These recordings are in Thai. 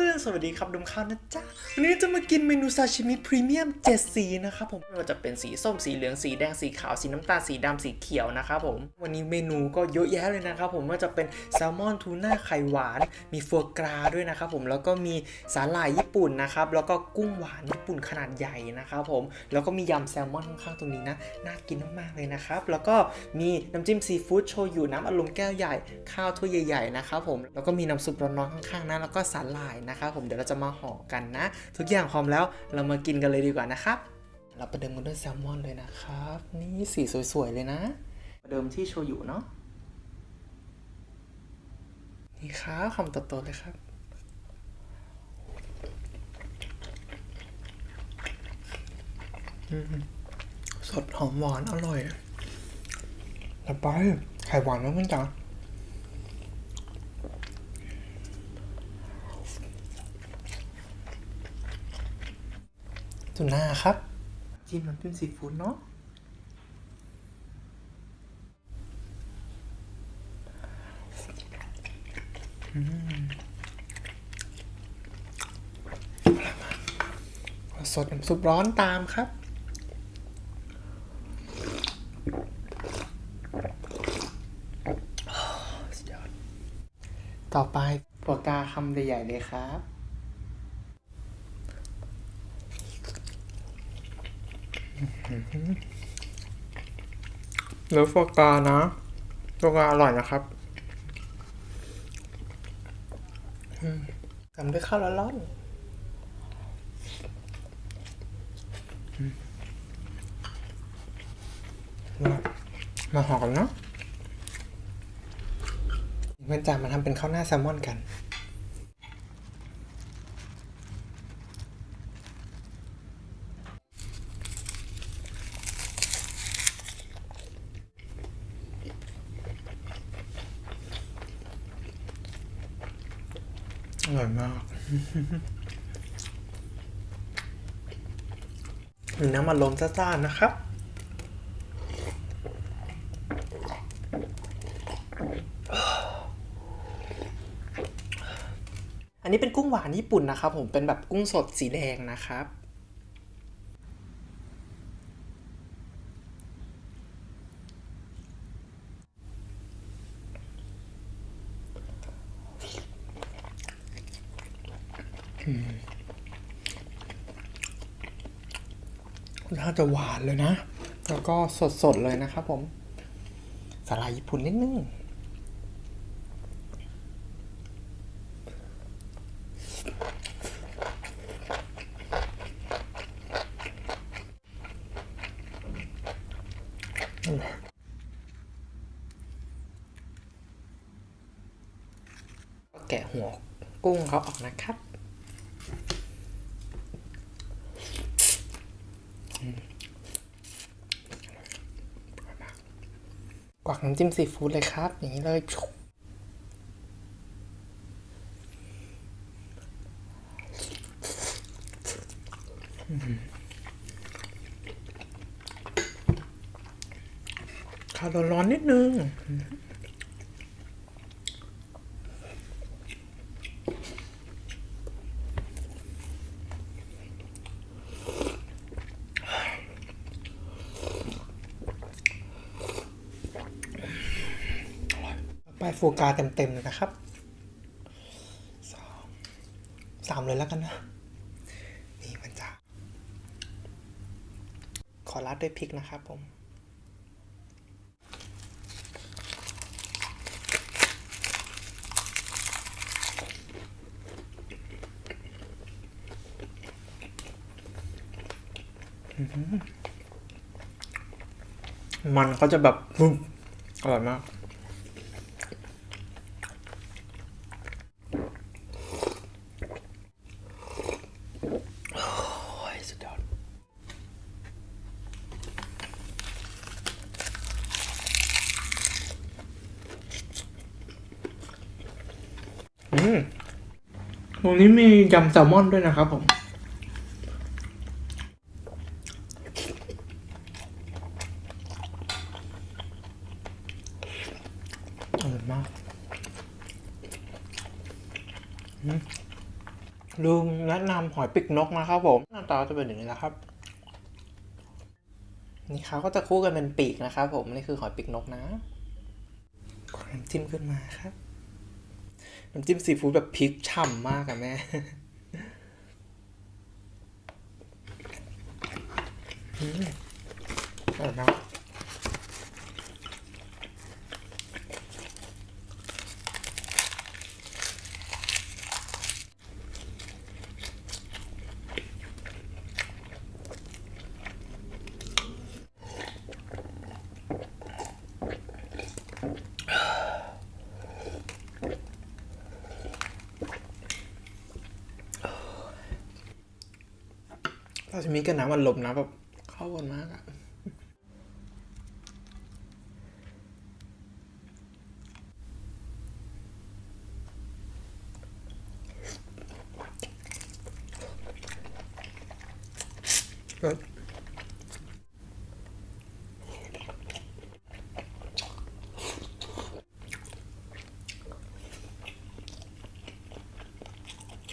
เพื่อนๆ สวัสดีครับดมข้าวนะจ๊ะ วันนี้จะมากินเมนูซาชิมิพรีเมียม7สีนะครับผมไม่ว่าจะเป็นสีส้มสีเหลืองสีแดงสีขาวสีน้ำตาลสีดำสีเขียวนะครับผม วันนี้เมนูก็เยอะแยะเลยนะครับผมว่าจะเป็นแซลมอนทูน่าไข่หวาน มีฟัวกราด้วยนะครับผมแล้วก็มีสาหร่ายญี่ปุ่นนะครับแล้วก็กุ้งหวานญี่ปุ่นขนาดใหญ่นะครับผมแล้วก็มียำแซลมอนข้างๆตรงนี้นะน่ากินมากๆเลยนะครับแล้วก็มีน้ำจิ้มซีฟู้ดโชยุน้ำอารมณ์แก้วใหญ่ ข้าวถ้วยใหญ่ๆนะครับผมแล้วก็มีน้ำซุปร้อนๆข้างๆนะแล้วก็สาหร่ายนะครับผมเดี๋ยวเราจะมาห่อกันนะ ทุกอย่างพร้อมแล้วเรามากินกันเลยดีกว่านะครับ เราประเดิมกันด้วยแซลมอนเลยนะครับ นี่สีสวยๆเลยนะประเดิมที่โชยุเนาะนี่ครับคำโตๆเลยครับอืมสดหอมหวานอร่อยแล้วไปไข่หวานมากเพื่อนจ๋า ทูน่าครับ จิ้มน้ำจิ้มซีฟู้ดเนาะอืมสดน้ำซุปร้อนตามครับสุดยอดต่อไปปวกกาคำใหญ่ๆเลยครับ เนื้อฟอกานะฟอกาอร่อยนะครับอืมทำด้วยข้าวร้อนๆอืมมามาห่อกันเนาะเพื่อนจามาทำเป็นข้าวหน้าแซลมอนกัน ร่อยมาก น้ำมันลมจ้าๆนะครับอันนี้เป็นกุ้งหวานญี่ปุ่นนะครับ ผมเป็นแบบกุ้งสดสีแดงนะครับ น่าจะหวานเลยนะ แล้วก็สดๆเลยนะครับผม สาหร่ายญี่ปุ่นนิดนึงแกะหัวกุ้งเขาออกนะครับ กวักน้ำจิ้มซีฟู้ดเลยครับ อย่างนี้เลยข้าวร้อนๆนิดนึง ไปโฟกาเต็มๆเลยนะครับสองสามเลยแล้วกันนะ นี่มันจะ ขอรัดด้วยพริกนะครับผมมันเขาจะแบบอร่อยมาก โอ้ยสุดยอดอืมต รงนี้มียำแซลมอนด้วยนะครับผมอร่อยมากอืมลุงแนะนำหอยปีกนกนะครับผมหน้าตาจะเป็นอย่างนี้นะครับ นี่เขาก็จะคู่กันเป็นปีกนะครับผม นี่คือหอยปีกนกนะน้ำจิ้มขึ้นมาครับ น้ำจิ้มซีฟู้ดแบบพริกฉ่ำมากอะแม่ อืมอร่อยมาก ซาชิมิกับน้ำมันลมนะแบบเข้ากันมากอะเลิศ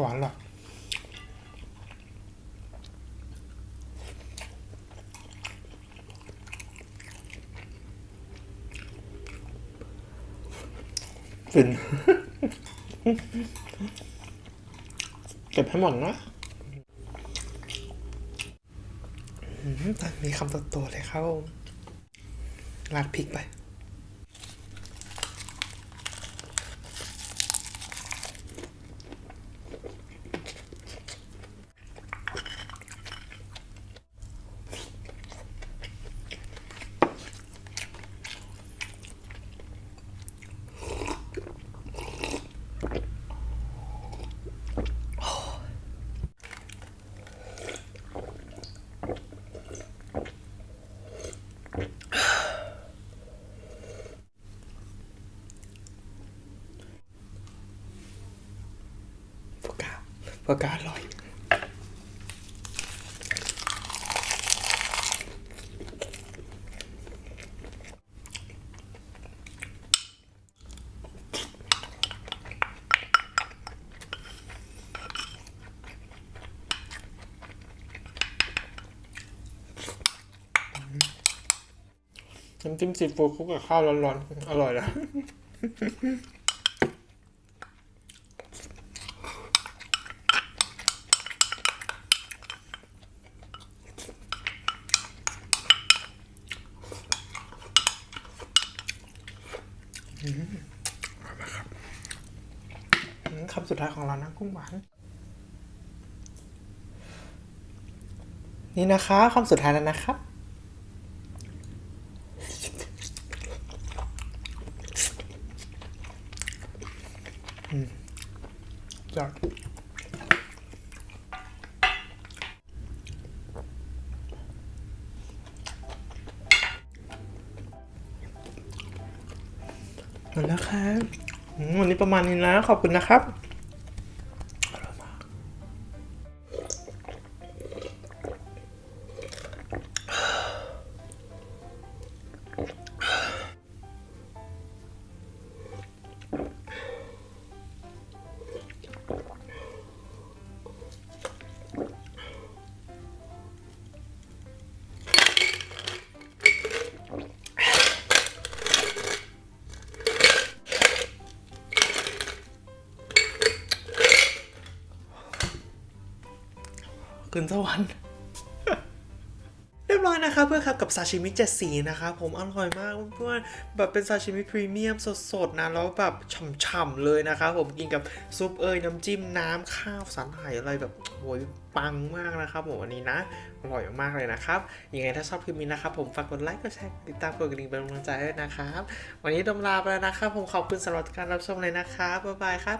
หวานหรอ ฟินเก็บให้หมดนะอืมแต่มีคำโตๆเลยครับราดพริกไปาโฟกาอร่อยน้ำจิ้มซีฟู้ดคลุกกับข้าวร้อนๆ อร่อยนะ อืม คำสุดท้ายของเรานะกุ้งหวาน นี่นะคะคำสุดท้ายแล้วนะครับอืมยอดหมดแล้วครับ วันนี้ประมาณนี้นะขอบคุณนะครับ ขึ้นสวรรค์เรียบร้อยนะครับเพื่อนครับกับซาชิมิเจ็ดสีนะครับผมอร่อยมากเพื่อนแบบเป็นซาชิมิพรีเมียมสดๆนะแล้วแบบฉ่ำๆเลยนะครับผมกินกับซุปเอยน้ำจิ้มน้ำข้าวสันไหอะไรแบบโอ้ยปังมากนะครับผมวันนี้นะอร่อยมากๆเลยนะครับยังไงถ้าชอบคลิปนี้นะครับผมฝากกดไลค์กดแชร์ติดตามกดกระดิ่งเป็นกำลังใจด้วยนะครับ วันนี้ผมลาไปแล้วนะครับผมขอบคุณสำหรับการรับชมเลยนะครับบ๊ายบายครับ